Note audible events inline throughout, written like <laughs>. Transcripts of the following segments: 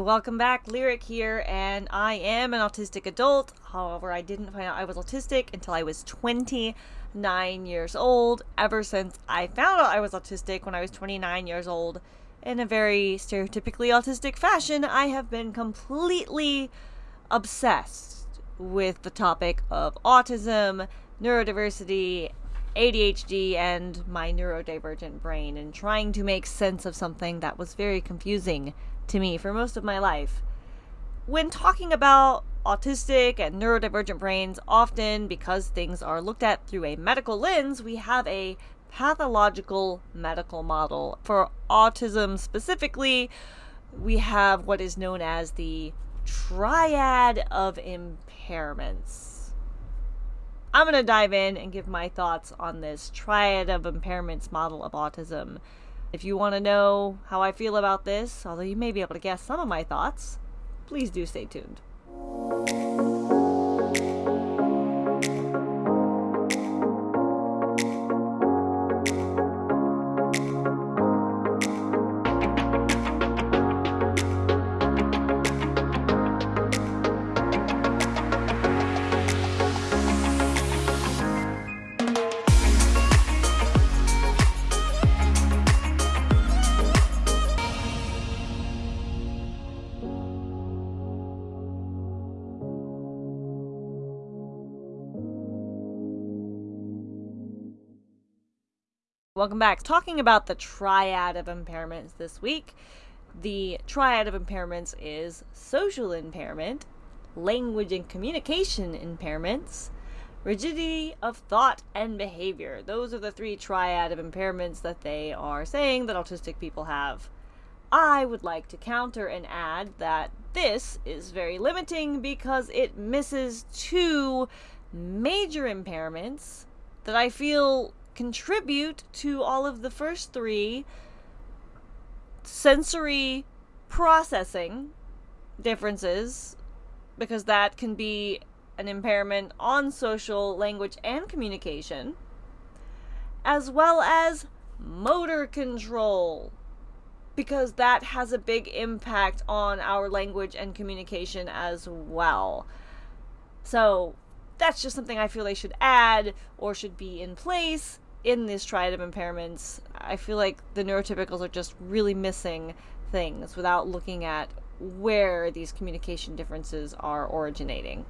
Welcome back, Lyric here, and I am an autistic adult. However, I didn't find out I was autistic until I was 29 years old. Ever since I found out I was autistic when I was 29 years old, in a very stereotypically autistic fashion, I have been completely obsessed with the topic of autism, neurodiversity, ADHD, and my neurodivergent brain, and trying to make sense of something that was very confusing to me for most of my life. When talking about autistic and neurodivergent brains, often because things are looked at through a medical lens, we have a pathological medical model. For autism specifically, we have what is known as the triad of impairments. I'm going to dive in and give my thoughts on this triad of impairments model of autism. If you want to know how I feel about this, although you may be able to guess some of my thoughts, please do stay tuned. Welcome back. Talking about the triad of impairments this week. The triad of impairments is social impairment, language and communication impairments, rigidity of thought and behavior. Those are the three triad of impairments that they are saying that autistic people have. I would like to counter and add that this is very limiting because it misses two major impairments that I feel contribute to all of the first three sensory processing differences because that can be an impairment on social language and communication as well as motor control because that has a big impact on our language and communication as well. So, that's just something I feel they should add or should be in place in these triad of impairments. I feel like the neurotypicals are just really missing things without looking at where these communication differences are originating.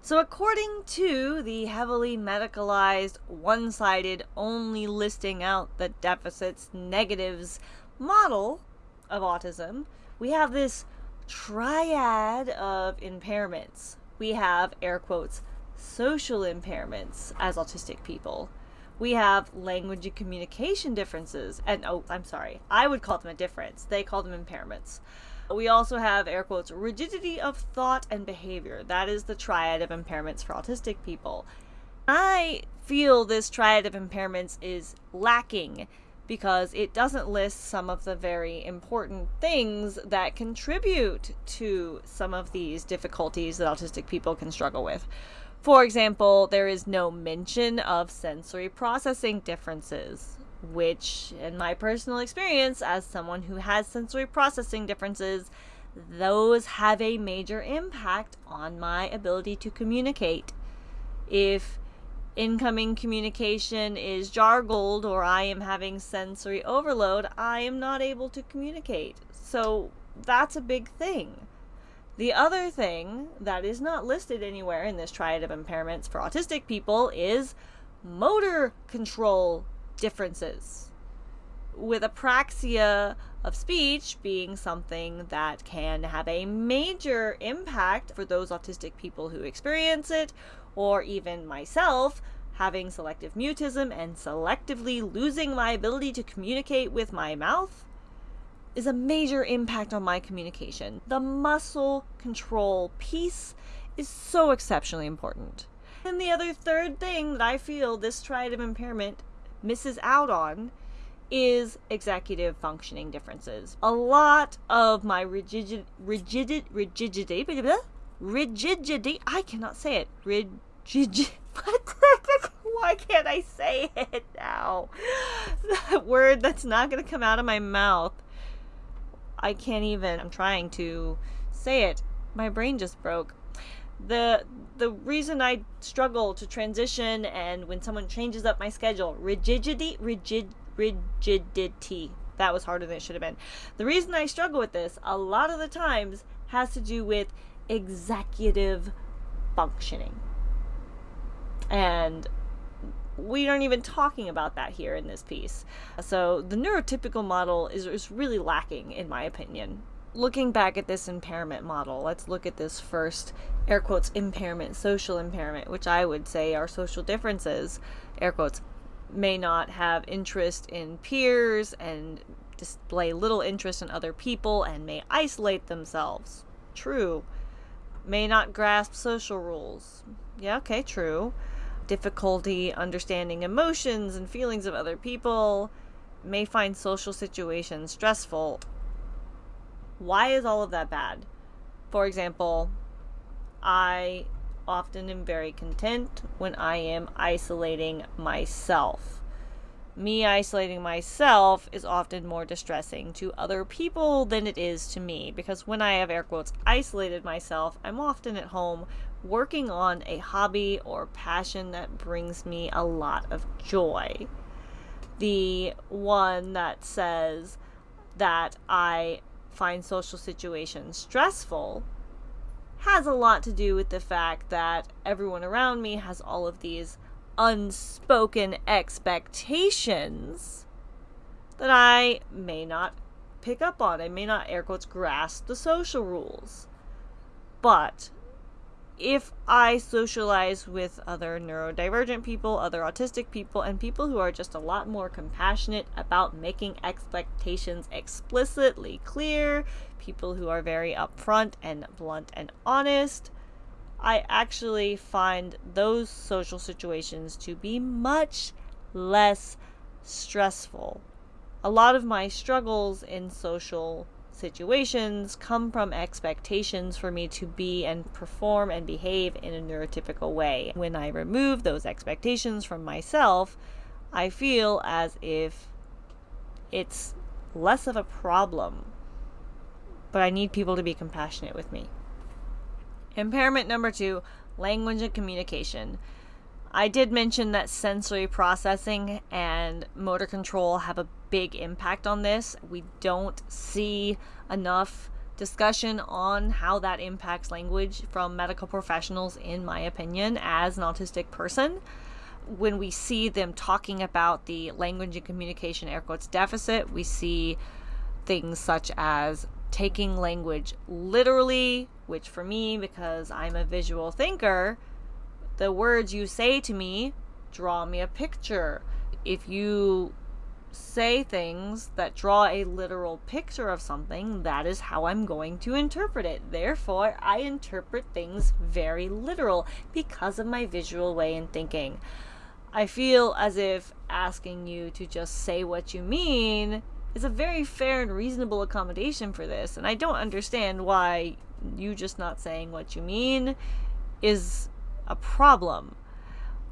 So, according to the heavily medicalized, one sided, only listing out the deficits, negatives model of autism, we have this triad of impairments. We have, air quotes, social impairments as autistic people. We have language and communication differences. And oh, I'm sorry, I would call them a difference. They call them impairments. We also have air quotes rigidity of thought and behavior. That is the triad of impairments for autistic people. I feel this triad of impairments is lacking because it doesn't list some of the very important things that contribute to some of these difficulties that autistic people can struggle with. For example, there is no mention of sensory processing differences, which, in my personal experience, as someone who has sensory processing differences, those have a major impact on my ability to communicate. If incoming communication is jargled or I am having sensory overload, I am not able to communicate. So that's a big thing. The other thing that is not listed anywhere in this triad of impairments for autistic people is motor control differences. With apraxia of speech being something that can have a major impact for those autistic people who experience it, or even myself having selective mutism and selectively losing my ability to communicate with my mouth is a major impact on my communication. The muscle control piece is so exceptionally important. And the other third thing that I feel this triad of impairment misses out on is executive functioning differences. A lot of my rigid, rigid, rigidity, rigidity, I cannot say it. Rigid, what? <laughs> Why can't I say it now? <laughs> That word that's not going to come out of my mouth I can't even, I'm trying to say it. My brain just broke. The the reason I struggle to transition and when someone changes up my schedule, rigidity, rigid rigidity. That was harder than it should have been. The reason I struggle with this a lot of the times has to do with executive functioning. And we aren't even talking about that here in this piece. So the neurotypical model is, is really lacking, in my opinion. Looking back at this impairment model, let's look at this first air quotes impairment, social impairment, which I would say are social differences, air quotes, may not have interest in peers and display little interest in other people and may isolate themselves. True. May not grasp social rules. Yeah, okay, true difficulty understanding emotions and feelings of other people, may find social situations stressful. Why is all of that bad? For example, I often am very content when I am isolating myself me isolating myself is often more distressing to other people than it is to me because when I have air quotes isolated myself, I'm often at home working on a hobby or passion that brings me a lot of joy. The one that says that I find social situations stressful has a lot to do with the fact that everyone around me has all of these unspoken expectations that I may not pick up on. I may not, air quotes, grasp the social rules. But if I socialize with other neurodivergent people, other autistic people, and people who are just a lot more compassionate about making expectations explicitly clear, people who are very upfront and blunt and honest, I actually find those social situations to be much less stressful. A lot of my struggles in social situations come from expectations for me to be and perform and behave in a neurotypical way. When I remove those expectations from myself, I feel as if it's less of a problem. But I need people to be compassionate with me. Impairment number two language and communication. I did mention that sensory processing and motor control have a big impact on this. We don't see enough discussion on how that impacts language from medical professionals, in my opinion, as an autistic person. When we see them talking about the language and communication air quotes deficit, we see things such as taking language literally, which for me, because I'm a visual thinker, the words you say to me draw me a picture. If you say things that draw a literal picture of something, that is how I'm going to interpret it. Therefore, I interpret things very literal because of my visual way in thinking. I feel as if asking you to just say what you mean is a very fair and reasonable accommodation for this, and I don't understand why you just not saying what you mean is a problem.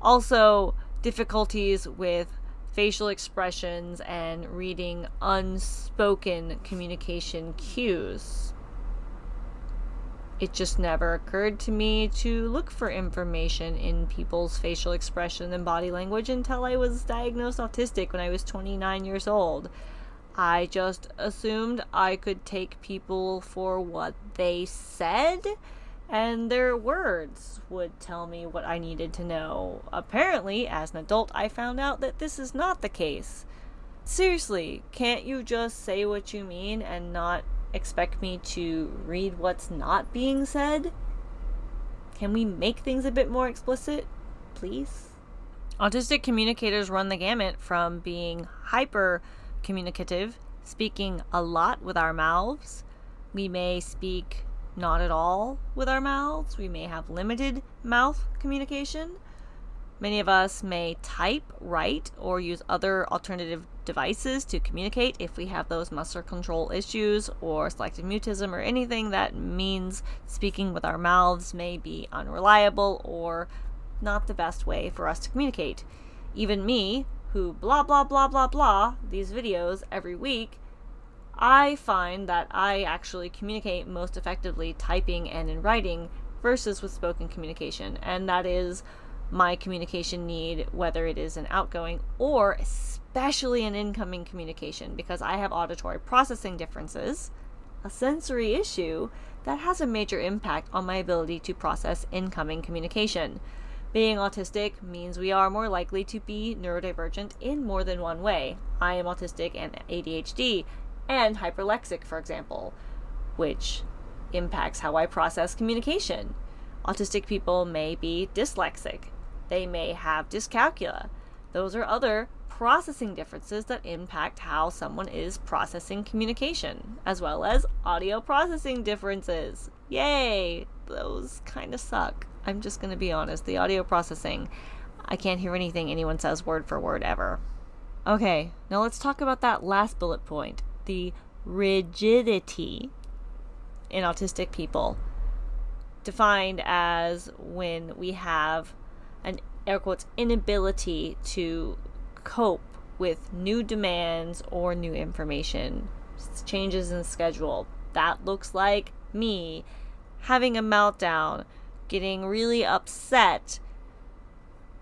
Also, difficulties with facial expressions and reading unspoken communication cues. It just never occurred to me to look for information in people's facial expression and body language until I was diagnosed autistic when I was 29 years old. I just assumed I could take people for what they said, and their words would tell me what I needed to know. Apparently, as an adult, I found out that this is not the case. Seriously, can't you just say what you mean and not expect me to read what's not being said? Can we make things a bit more explicit, please? Autistic communicators run the gamut from being hyper communicative, speaking a lot with our mouths. We may speak not at all with our mouths. We may have limited mouth communication. Many of us may type, write, or use other alternative devices to communicate if we have those muscle control issues or selective mutism or anything that means speaking with our mouths may be unreliable or not the best way for us to communicate. Even me, who blah blah blah blah blah these videos every week, I find that I actually communicate most effectively typing and in writing versus with spoken communication, and that is my communication need, whether it is an outgoing or especially an incoming communication, because I have auditory processing differences, a sensory issue that has a major impact on my ability to process incoming communication. Being autistic means we are more likely to be neurodivergent in more than one way. I am autistic and ADHD and hyperlexic, for example, which impacts how I process communication. Autistic people may be dyslexic, they may have dyscalculia. Those are other processing differences that impact how someone is processing communication, as well as audio processing differences. Yay! Those kind of suck. I'm just going to be honest. The audio processing, I can't hear anything anyone says word for word ever. Okay, now let's talk about that last bullet point the rigidity in autistic people, defined as when we have an air quotes inability to cope with new demands or new information, changes in schedule. That looks like me having a meltdown, getting really upset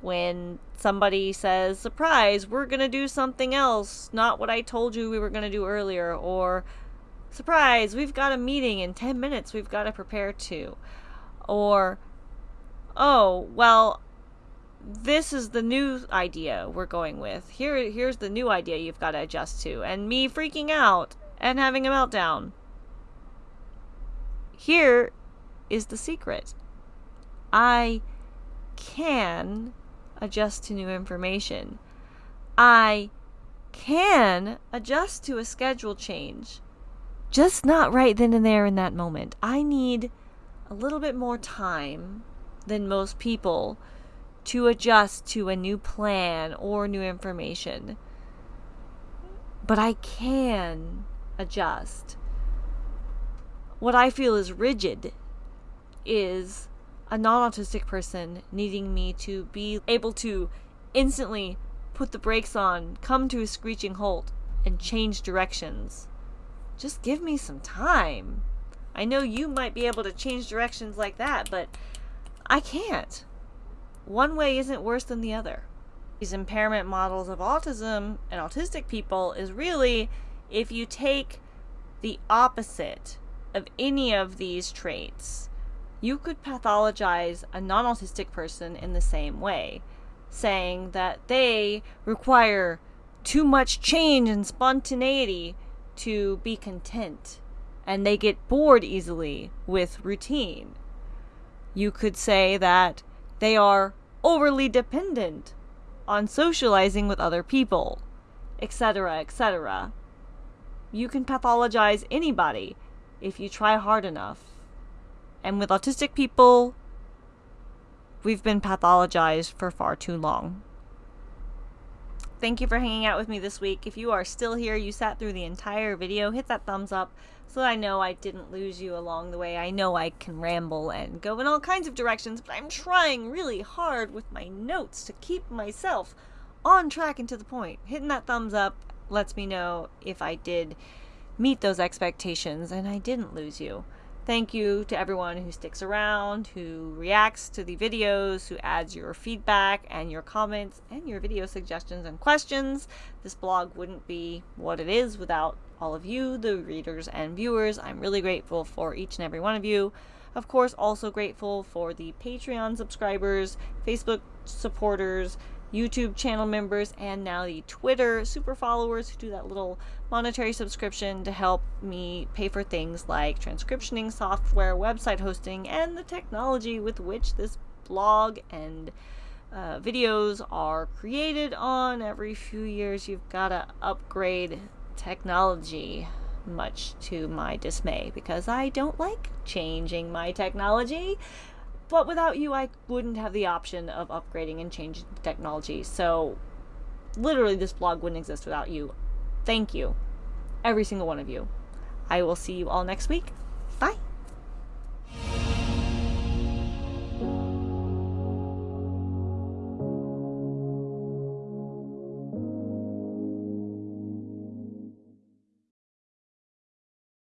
when somebody says, Surprise, we're going to do something else, not what I told you we were going to do earlier, or Surprise, we've got a meeting in 10 minutes we've got to prepare to, or Oh, well, this is the new idea we're going with. Here here's the new idea you've got to adjust to and me freaking out and having a meltdown. Here is the secret. I can adjust to new information. I can adjust to a schedule change. Just not right then and there in that moment. I need a little bit more time than most people to adjust to a new plan or new information. But I can adjust. What I feel is rigid is a non autistic person needing me to be able to instantly put the brakes on, come to a screeching halt, and change directions. Just give me some time. I know you might be able to change directions like that, but I can't one way isn't worse than the other. These impairment models of autism and autistic people is really if you take the opposite of any of these traits, you could pathologize a non autistic person in the same way, saying that they require too much change and spontaneity to be content, and they get bored easily with routine. You could say that they are overly dependent on socializing with other people, etc., etc. You can pathologize anybody if you try hard enough. And with autistic people, we've been pathologized for far too long. Thank you for hanging out with me this week. If you are still here, you sat through the entire video, hit that thumbs up so that I know I didn't lose you along the way. I know I can ramble and go in all kinds of directions, but I'm trying really hard with my notes to keep myself on track and to the point. Hitting that thumbs up lets me know if I did meet those expectations and I didn't lose you. Thank you to everyone who sticks around, who reacts to the videos, who adds your feedback and your comments and your video suggestions and questions. This blog wouldn't be what it is without all of you, the readers and viewers. I'm really grateful for each and every one of you. Of course, also grateful for the Patreon subscribers, Facebook supporters, YouTube channel members, and now the Twitter super followers who do that little monetary subscription to help me pay for things like transcriptioning software, website hosting, and the technology with which this blog and uh, videos are created on. Every few years, you've got to upgrade technology, much to my dismay, because I don't like changing my technology. But without you, I wouldn't have the option of upgrading and changing technology. So, literally, this blog wouldn't exist without you. Thank you, every single one of you. I will see you all next week. Bye.